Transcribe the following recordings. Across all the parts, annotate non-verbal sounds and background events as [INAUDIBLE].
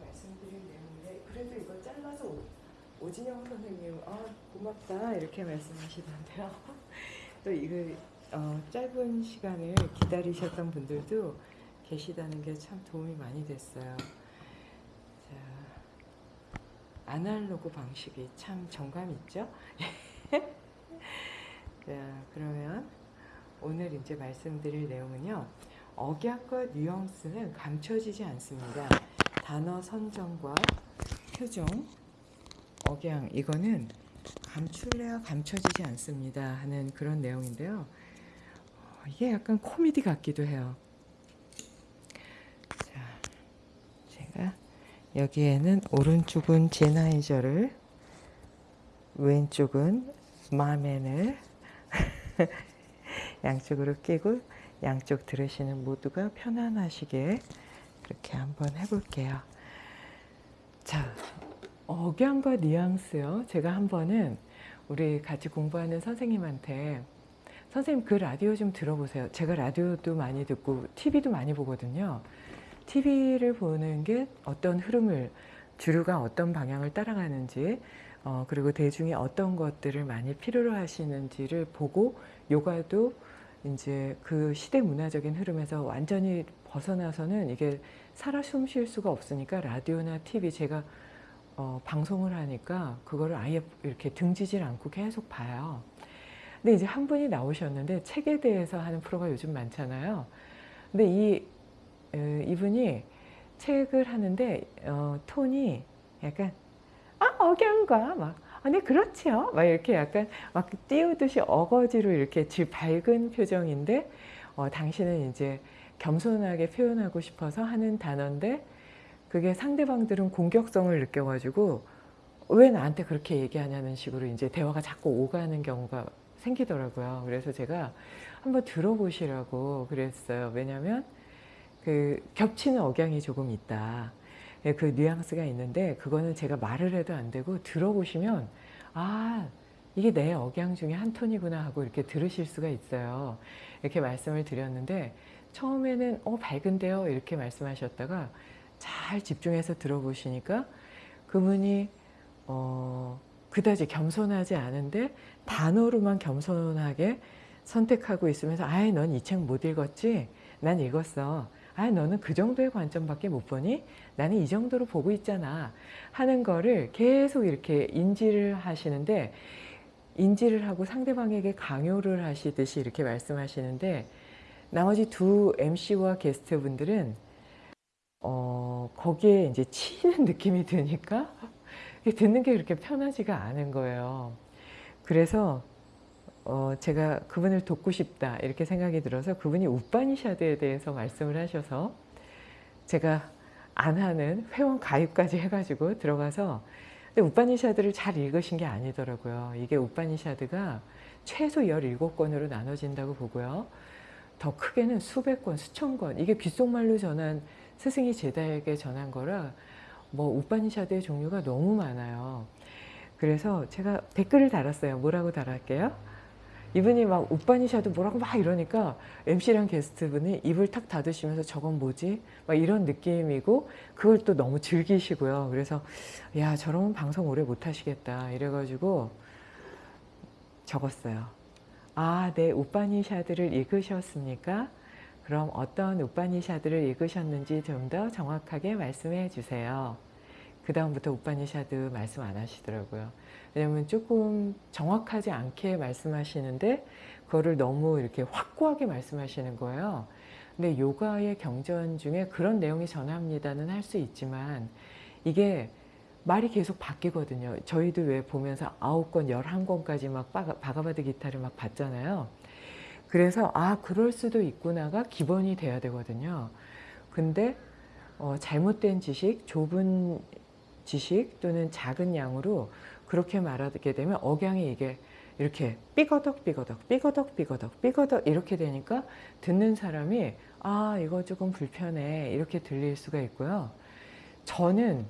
말씀드릴 내용인데 그래도 이걸 잘라서 오- 오진영 선생님 아 고맙다 이렇게 말씀하시던데요. [LAUGHS] 또 이거 어, 짧은 시간을 기다리셨던 분들도 계시다는 게 참 도움이 많이 됐어요. 자, 아날로그 방식이 참 정감 있죠? [LAUGHS] 자, 그러면 오늘 이제 말씀드릴 내용은요. 억약과 뉘앙스는 감춰지지 않습니다. 단어 선정과 표정, 억양 이거는 감출래야 감춰지지 않습니다 하는 그런 내용인데요. 어, 이게 약간 코미디 같기도 해요. 자, 제가 여기에는 오른쪽은 제나이저를 왼쪽은 마멘을 [LAUGHS] 양쪽으로 끼고 양쪽 들으시는 모두가 편안하시게 그렇게 한번 해볼게요. 자, 억양과 뉘앙스요. 제가 한 번은 우리 같이 공부하는 선생님한테 선생님 그 라디오 좀 들어보세요. 제가 라디오도 많이 듣고 TV도 많이 보거든요. TV를 보는 게 어떤 흐름을 주류가 어떤 방향을 따라가는지 어, 그리고 대중이 어떤 것들을 많이 필요로 하시는지를 보고 요가도 이제 그 시대 문화적인 흐름에서 완전히 벗어나서는 이게 살아 숨 쉴 수가 없으니까 라디오나 TV 제가 어, 방송을 하니까 그거를 아예 이렇게 등지질 않고 계속 봐요. 근데 이제 한 분이 나오셨는데 책에 대해서 하는 프로가 요즘 많잖아요. 근데 이 에, 이분이 책을 하는데 어, 톤이 약간 아 억양과 막 아니 그렇지요 막 이렇게 약간 막 띄우듯이 어거지로 이렇게 질 밝은 표정인데 어, 당신은 이제 겸손하게 표현하고 싶어서 하는 단어인데 그게 상대방들은 공격성을 느껴가지고 왜 나한테 그렇게 얘기하냐는 식으로 이제 대화가 자꾸 오가는 경우가 생기더라고요. 그래서 제가 한번 들어보시라고 그랬어요. 왜냐하면 그 겹치는 억양이 조금 있다. 예, 그 뉘앙스가 있는데 그거는 제가 말을 해도 안 되고 들어보시면 아 이게 내 억양 중에 한 톤이구나 하고 이렇게 들으실 수가 있어요. 이렇게 말씀을 드렸는데 처음에는 어 밝은데요 이렇게 말씀하셨다가 잘 집중해서 들어보시니까 그분이 어 그다지 겸손하지 않은데 단어로만 겸손하게 선택하고 있으면서 아이 넌이 책 못 읽었지? 난 읽었어. 아 너는 그 정도의 관점밖에 못 보니? 나는 이 정도로 보고 있잖아. 하는 거를 계속 이렇게 인지를 하시는데 인지를 하고 상대방에게 강요를 하시듯이 이렇게 말씀하시는데 나머지 두 MC와 게스트분들은 어, 거기에 이제 치이는 [LAUGHS] 느낌이 드니까 듣는 게 그렇게 편하지가 않은 거예요. 그래서 어, 제가 그분을 돕고 싶다 이렇게 생각이 들어서 그분이 우파니샤드에 대해서 말씀을 하셔서 제가 안 하는 회원 가입까지 해가지고 들어가서 근데 우파니샤드를 잘 읽으신 게 아니더라고요. 이게 우파니샤드가 최소 17권으로 나눠진다고 보고요. 더 크게는 수백 권, 수천 권 이게 귓속말로 전한 스승이 제자에게 전한 거라 뭐 우파니샤드의 종류가 너무 많아요. 그래서 제가 댓글을 달았어요. 뭐라고 달았게요? 이분이 막 우파니샤드 뭐라고 막 이러니까 MC랑 게스트분이 입을 탁 닫으시면서 저건 뭐지? 막 이런 느낌이고 그걸 또 너무 즐기시고요. 그래서 야 저러면 방송 오래 못 하시겠다 이래가지고 적었어요. 아, 네, 우파니샤드를 읽으셨습니까? 그럼 어떤 우파니샤드를 읽으셨는지 좀 더 정확하게 말씀해 주세요. 그 다음부터 우파니샤드 말씀 안 하시더라고요. 왜냐면 조금 정확하지 않게 말씀하시는데 그거를 너무 이렇게 확고하게 말씀하시는 거예요. 근데 요가의 경전 중에 그런 내용이 전합니다는 할 수 있지만 이게 말이 계속 바뀌거든요. 저희도 왜 보면서 아홉 권, 열한 권까지 막 바가바드 기타를 막 봤잖아요. 그래서 아 그럴 수도 있구나가 기본이 돼야 되거든요. 근데 어, 잘못된 지식, 좁은 지식 또는 작은 양으로 그렇게 말하게 되면 억양이 이게 이렇게 삐거덕 삐거덕 삐거덕 삐거덕 삐거덕 이렇게 되니까 듣는 사람이 아 이거 조금 불편해 이렇게 들릴 수가 있고요. 저는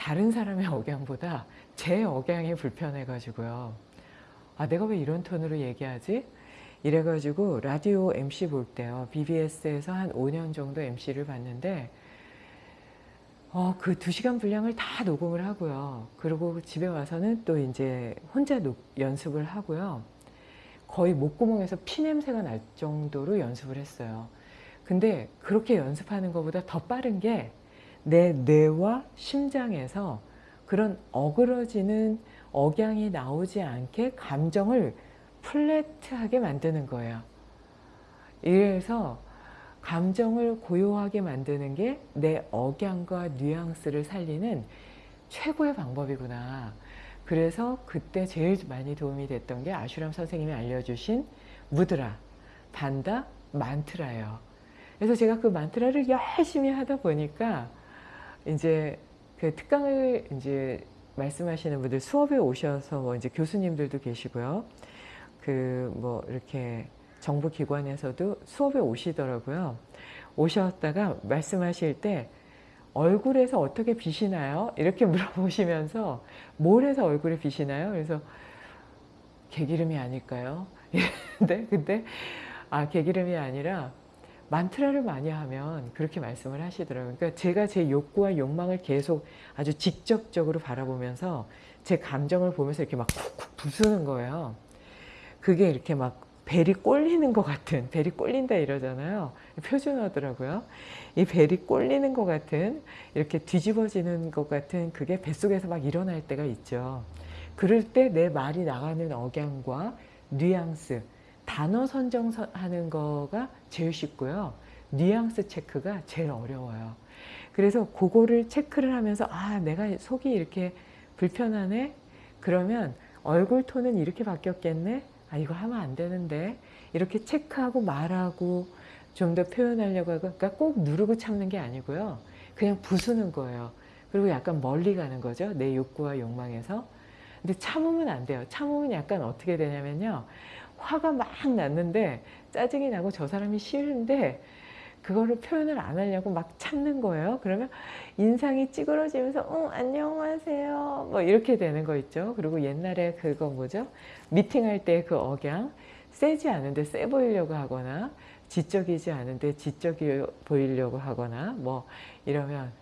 다른 사람의 억양보다 제 억양이 불편해 가지고요. 아 내가 왜 이런 톤으로 얘기하지? 이래가지고 라디오 MC 볼 때요. BBS에서 한 5년 정도 MC를 봤는데 어, 그두 시간 분량을 다 녹음을 하고요. 그리고 집에 와서는 또 이제 혼자 녹- 연습을 하고요. 거의 목구멍에서 피 냄새가 날 정도로 연습을 했어요. 근데 그렇게 연습하는 것보다 더 빠른 게 내 뇌와 심장에서 그런 어그러지는 억양이 나오지 않게 감정을 플랫하게 만드는 거예요. 이래서 감정을 고요하게 만드는 게 내 억양과 뉘앙스를 살리는 최고의 방법이구나. 그래서 그때 제일 많이 도움이 됐던 게 아슈람 선생님이 알려주신 무드라, 반다, 만트라예요. 그래서 제가 그 만트라를 열심히 하다 보니까 이제 그 특강을 이제 말씀하시는 분들 수업에 오셔서 뭐 이제 교수님들도 계시고요. 그 뭐 이렇게 정부 기관에서도 수업에 오시더라고요. 오셨다가 말씀하실 때 얼굴에서 어떻게 빛이 나요? 이렇게 [LAUGHS] 물어보시면서 뭘 해서 얼굴에 빛이 나요? 그래서 개기름이 아닐까요? [LAUGHS] 근데 근데 아 개기름이 아니라 만트라를 많이 하면 그렇게 말씀을 하시더라고요. 그러니까 제가 제 욕구와 욕망을 계속 아주 직접적으로 바라보면서 제 감정을 보면서 이렇게 막 쿡쿡 부수는 거예요. 그게 이렇게 막 벨이 꼴리는 것 같은 벨이 꼴린다 이러잖아요. 표준어더라고요. 이 벨이 꼴리는 것 같은 이렇게 뒤집어지는 것 같은 그게 뱃속에서 막 일어날 때가 있죠. 그럴 때 내 말이 나가는 억양과 뉘앙스 단어 선정하는 거가 제일 쉽고요. 뉘앙스 체크가 제일 어려워요. 그래서 그거를 체크를 하면서 아 내가 속이 이렇게 불편하네? 그러면 얼굴 톤은 이렇게 바뀌었겠네? 아 이거 하면 안 되는데 이렇게 체크하고 말하고 좀 더 표현하려고 하고 그러니까 꼭 누르고 참는 게 아니고요. 그냥 부수는 거예요. 그리고 약간 멀리 가는 거죠. 내 욕구와 욕망에서. 근데 참으면 안 돼요. 참으면 약간 어떻게 되냐면요. 화가 막 났는데 짜증이 나고 저 사람이 싫은데 그거를 표현을 안 하려고 막 참는 거예요. 그러면 인상이 찌그러지면서 응 안녕하세요 뭐 이렇게 되는 거 있죠. 그리고 옛날에 그거 뭐죠? 미팅할 때 그 억양 세지 않은데 세 보이려고 하거나 지적이지 않은데 지적이 보이려고 하거나 뭐 이러면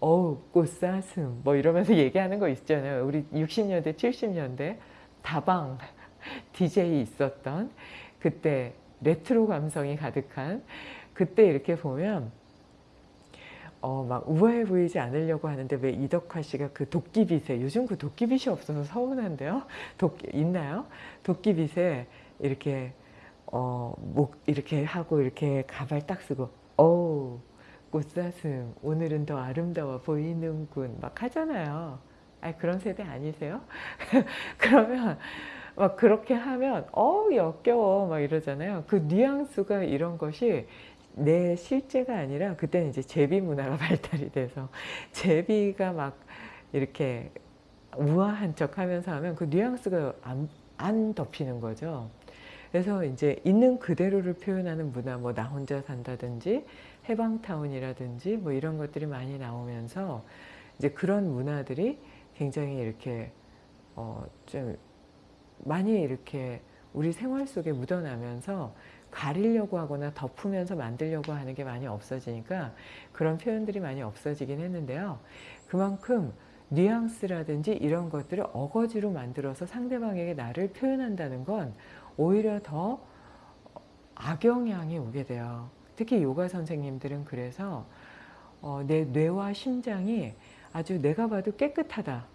어우 꽃사슴 뭐 이러면서 [LAUGHS] 얘기하는 거 있잖아요. 우리 60년대 70년대 다방 [LAUGHS] DJ 있었던 그때 레트로 감성이 가득한 그때 이렇게 보면 어, 막 우아해 보이지 않으려고 하는데 왜 이덕화 씨가 그 도끼빗에 요즘 그 도끼빗이 없어서 서운한데요. 도끼 있나요? 도끼빗에 이렇게 어, 목 이렇게 하고 이렇게 가발 딱 쓰고 어우 꽃사슴 오늘은 더 아름다워 보이는군 막 하잖아요. 아 그런 세대 아니세요? [LAUGHS] 그러면 막 그렇게 하면 어 역겨워 막 이러잖아요. 그 뉘앙스가 이런 것이 내 실제가 아니라 그때는 이제 제비 문화가 [LAUGHS] 발달이 돼서 제비가 막 이렇게 우아한 척 하면서 하면 그 뉘앙스가 안, 안 덮이는 거죠. 그래서 이제 있는 그대로를 표현하는 문화, 뭐 나 혼자 산다든지 해방타운이라든지 뭐 이런 것들이 많이 나오면서 이제 그런 문화들이 굉장히 이렇게 어좀 많이 이렇게 우리 생활 속에 묻어나면서 가리려고 하거나 덮으면서 만들려고 하는 게 많이 없어지니까 그런 표현들이 많이 없어지긴 했는데요. 그만큼 뉘앙스라든지 이런 것들을 어거지로 만들어서 상대방에게 나를 표현한다는 건 오히려 더 악영향이 오게 돼요. 특히 요가 선생님들은 그래서 어, 내 뇌와 심장이 아주 내가 봐도 깨끗하다.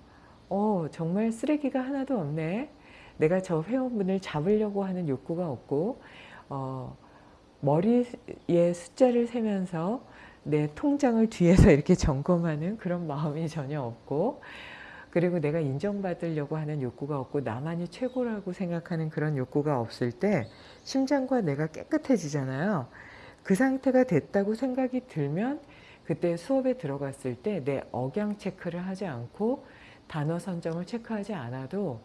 어, 정말 쓰레기가 하나도 없네. 내가 저 회원분을 잡으려고 하는 욕구가 없고 어, 머리에 숫자를 세면서 내 통장을 뒤에서 이렇게 [LAUGHS] 점검하는 그런 마음이 전혀 없고 그리고 내가 인정받으려고 하는 욕구가 없고 나만이 최고라고 생각하는 그런 욕구가 없을 때 심장과 내가 깨끗해지잖아요. 그 상태가 됐다고 생각이 들면 그때 수업에 들어갔을 때 내 억양 체크를 하지 않고 단어 선정을 체크하지 않아도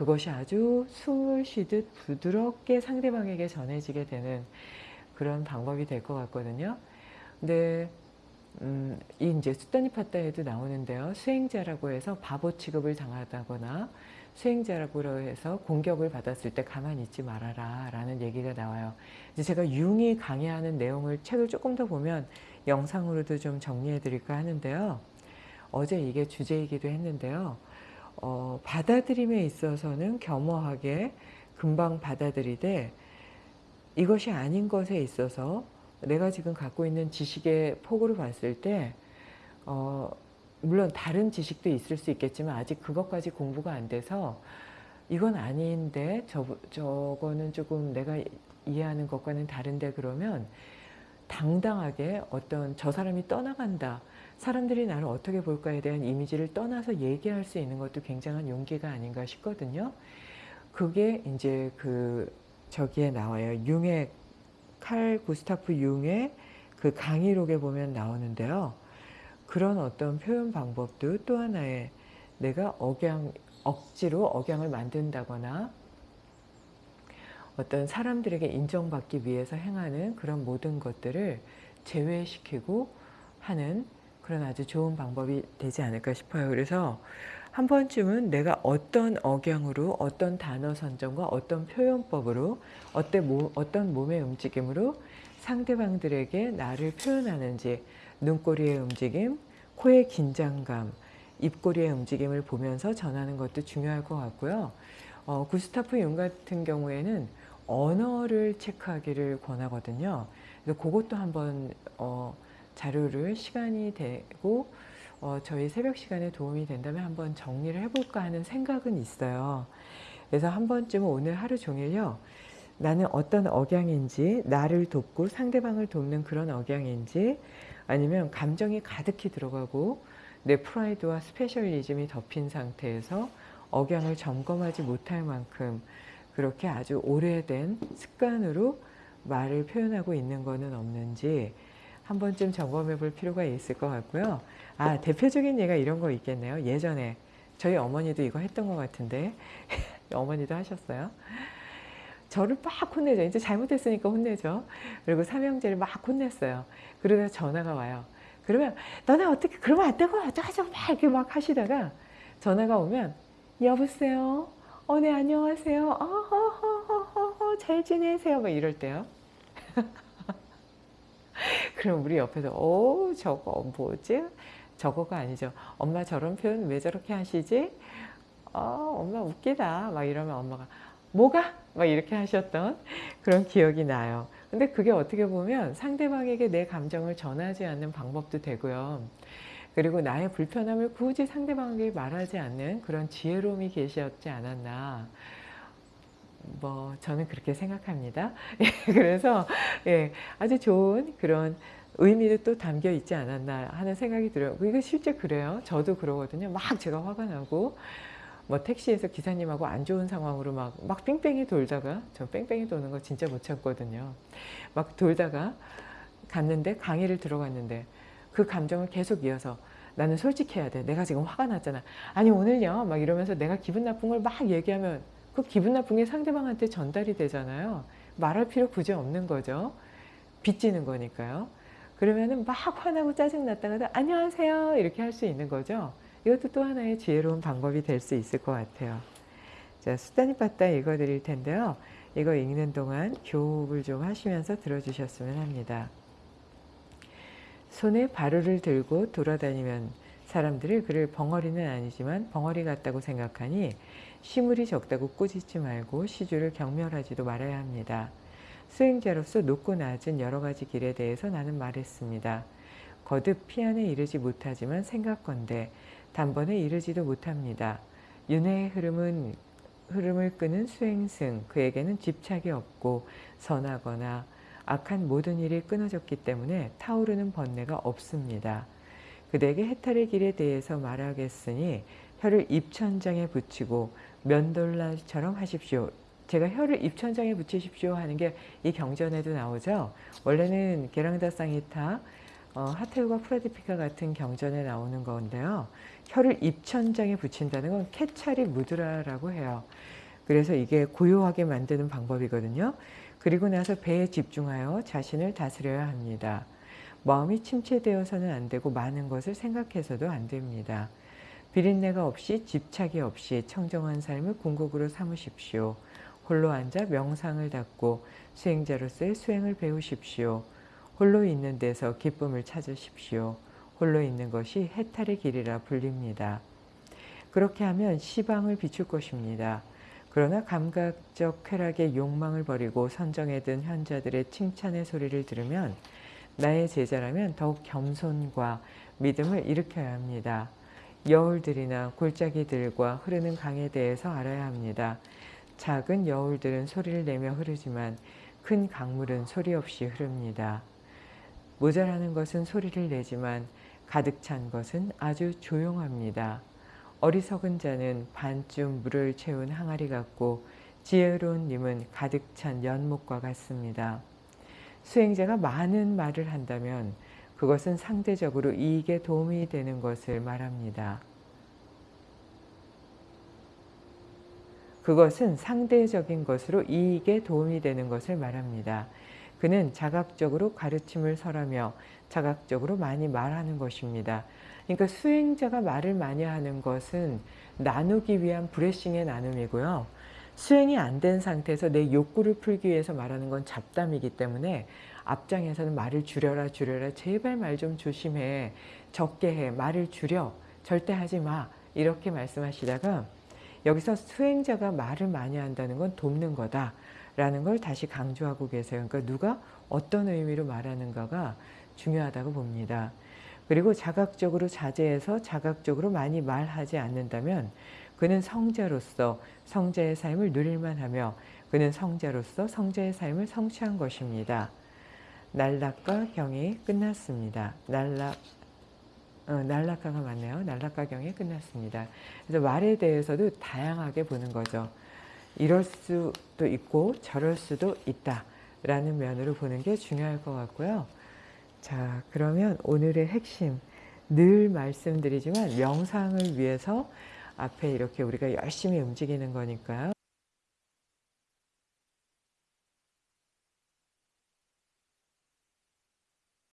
그것이 아주 숨을 쉬듯 부드럽게 상대방에게 전해지게 되는 그런 방법이 될 것 같거든요. 근데 음, 이 이제 수다니파타에도 나오는데요. 수행자라고 해서 바보 취급을 당하다거나 수행자라고 해서 공격을 받았을 때 가만히 있지 말아라 라는 얘기가 나와요. 이제 제가 융이 강의하는 내용을 책을 조금 더 보면 영상으로도 좀 정리해 드릴까 하는데요. 어제 이게 주제이기도 했는데요. 어, 받아들임에 있어서는 겸허하게 금방 받아들이되 이것이 아닌 것에 있어서 내가 지금 갖고 있는 지식의 폭으로 봤을 때 어, 물론 다른 지식도 있을 수 있겠지만 아직 그것까지 공부가 안 돼서 이건 아닌데 저, 저거는 조금 내가 이해하는 것과는 다른데 그러면 당당하게 어떤 저 사람이 떠나간다. 사람들이 나를 어떻게 볼까에 대한 이미지를 떠나서 얘기할 수 있는 것도 굉장한 용기가 아닌가 싶거든요. 그게 이제 그 저기에 나와요. 융의 칼 구스타프 융의 그 강의록에 보면 나오는데요. 그런 어떤 표현 방법도 또 하나의 내가 억양, 억지로 억양을 만든다거나 어떤 사람들에게 인정받기 위해서 행하는 그런 모든 것들을 제외시키고 하는 그런 아주 좋은 방법이 되지 않을까 싶어요. 그래서 한 번쯤은 내가 어떤 억양으로 어떤 단어 선정과 어떤 표현법으로 어떤 몸의 움직임으로 상대방들에게 나를 표현하는지 눈꼬리의 움직임, 코의 긴장감, 입꼬리의 움직임을 보면서 전하는 것도 중요할 것 같고요. 어, 구스타프 융 같은 경우에는 언어를 체크하기를 권하거든요. 그래서 그것도 한번 어, 자료를 시간이 되고 어, 저희 새벽 시간에 도움이 된다면 한번 정리를 해볼까 하는 생각은 있어요. 그래서 한 번쯤은 오늘 하루 종일요. 나는 어떤 억양인지 나를 돕고 상대방을 돕는 그런 억양인지 아니면 감정이 가득히 들어가고 내 프라이드와 specialism이 덮인 상태에서 억양을 점검하지 못할 만큼 그렇게 아주 오래된 습관으로 말을 표현하고 있는 것은 없는지 한 번쯤 점검해 볼 필요가 있을 것 같고요. 아 대표적인 예가 이런 거 있겠네요. 예전에 저희 어머니도 이거 했던 것 같은데 [LAUGHS] 어머니도 하셨어요. 저를 막 혼내죠. 이제 잘못했으니까 혼내죠. 그리고 삼형제를 막 혼냈어요. 그러다 전화가 와요. 그러면 너네 어떻게 그러면 안 되고 어쩌고 막 이렇게 막 하시다가 전화가 오면 여보세요. 어, 네, 안녕하세요. 어허허허허, 잘 지내세요. 막 이럴 때요. [LAUGHS] 그럼 우리 옆에서, 오, 저거 뭐지? 저거가 아니죠. 엄마 저런 표현 왜 저렇게 하시지? 어, 엄마 웃기다. 막 이러면 엄마가, 뭐가? 막 이렇게 하셨던 그런 기억이 나요. 근데 그게 어떻게 보면 상대방에게 내 감정을 전하지 않는 방법도 되고요. 그리고 나의 불편함을 굳이 상대방에게 말하지 않는 그런 지혜로움이 계셨지 않았나 뭐 저는 그렇게 생각합니다. [LAUGHS] 그래서 예, 아주 좋은 그런 의미도 또 담겨 있지 않았나 하는 생각이 들어요. 이거 실제 그래요. 저도 그러거든요. 막 제가 화가 나고 뭐 택시에서 기사님하고 안 좋은 상황으로 막, 막 뺑뺑이 돌다가 저 뺑뺑이 도는 거 진짜 못 참거든요. 막 돌다가 갔는데 강의를 들어갔는데 그 감정을 계속 이어서 나는 솔직해야 돼. 내가 지금 화가 났잖아. 아니 오늘요 막 이러면서 내가 기분 나쁜 걸 막 얘기하면 그 기분 나쁜 게 상대방한테 전달이 되잖아요. 말할 필요 굳이 없는 거죠. 빚지는 거니까요. 그러면은 막 화나고 짜증났다가도 안녕하세요 이렇게 할 수 있는 거죠. 이것도 또 하나의 지혜로운 방법이 될 수 있을 것 같아요. 자, 수단이 빠따 읽어드릴 텐데요. 이거 읽는 동안 교육을 좀 하시면서 들어주셨으면 합니다. 손에 바루를 들고 돌아다니면 사람들이 그를 벙어리는 아니지만 벙어리 같다고 생각하니 시물이 적다고 꾸짖지 말고 시주를 경멸하지도 말아야 합니다. 수행자로서 높고 낮은 여러 가지 길에 대해서 나는 말했습니다. 거듭 피안에 이르지 못하지만 생각건대 단번에 이르지도 못합니다. 윤회의 흐름은 흐름을 끄는 수행승 그에게는 집착이 없고 선하거나 악한 모든 일이 끊어졌기 때문에 타오르는 번뇌가 없습니다. 그대에게 해탈의 길에 대해서 말하겠으니 혀를 입천장에 붙이고 면돌라처럼 하십시오. 제가 혀를 입천장에 붙이십시오 하는 게 이 경전에도 나오죠. 원래는 게랑다 쌍이타, 어, 하테우가 프라디피카 같은 경전에 나오는 건데요. 혀를 입천장에 붙인다는 건 케차리 무드라라고 해요. 그래서 이게 고요하게 만드는 방법이거든요. 그리고 나서 배에 집중하여 자신을 다스려야 합니다. 마음이 침체되어서는 안 되고 많은 것을 생각해서도 안 됩니다. 비린내가 없이 집착이 없이 청정한 삶을 궁극으로 삼으십시오. 홀로 앉아 명상을 닦고 수행자로서의 수행을 배우십시오. 홀로 있는 데서 기쁨을 찾으십시오. 홀로 있는 것이 해탈의 길이라 불립니다. 그렇게 하면 시방을 비출 것입니다. 그러나 감각적 쾌락의 욕망을 버리고 선정에 든 현자들의 칭찬의 소리를 들으면 나의 제자라면 더욱 겸손과 믿음을 일으켜야 합니다. 여울들이나 골짜기들과 흐르는 강에 대해서 알아야 합니다. 작은 여울들은 소리를 내며 흐르지만 큰 강물은 소리 없이 흐릅니다. 모자라는 것은 소리를 내지만 가득 찬 것은 아주 조용합니다. 어리석은 자는 반쯤 물을 채운 항아리 같고 지혜로운 님은 가득 찬 연못과 같습니다. 수행자가 많은 말을 한다면 그것은 상대적으로 이익에 도움이 되는 것을 말합니다. 그것은 상대적인 것으로 이익에 도움이 되는 것을 말합니다. 그는 자각적으로 가르침을 설하며 자각적으로 많이 말하는 것입니다. 그러니까 수행자가 말을 많이 하는 것은 나누기 위한 브레싱의 나눔이고요. 수행이 안 된 상태에서 내 욕구를 풀기 위해서 말하는 건 잡담이기 때문에 앞장에서는 말을 줄여라 줄여라 제발 말 좀 조심해 적게 해 말을 줄여 절대 하지 마 이렇게 말씀하시다가 여기서 수행자가 말을 많이 한다는 건 돕는 거다 라는 걸 다시 강조하고 계세요. 그러니까 누가 어떤 의미로 말하는가가 중요하다고 봅니다. 그리고 자각적으로 자제해서 자각적으로 많이 말하지 않는다면 그는 성자로서 성자의 삶을 누릴만 하며 그는 성자로서 성자의 삶을 성취한 것입니다. 날락과 경이 끝났습니다. 날락, 어, 날락가가 맞네요. 날락과 경이 끝났습니다. 그래서 말에 대해서도 다양하게 보는 거죠. 이럴 수도 있고 저럴 수도 있다 라는 면으로 보는 게 중요할 것 같고요. 자 그러면 오늘의 핵심 늘 말씀드리지만 명상을 위해서 앞에 이렇게 우리가 열심히 움직이는 거니까요.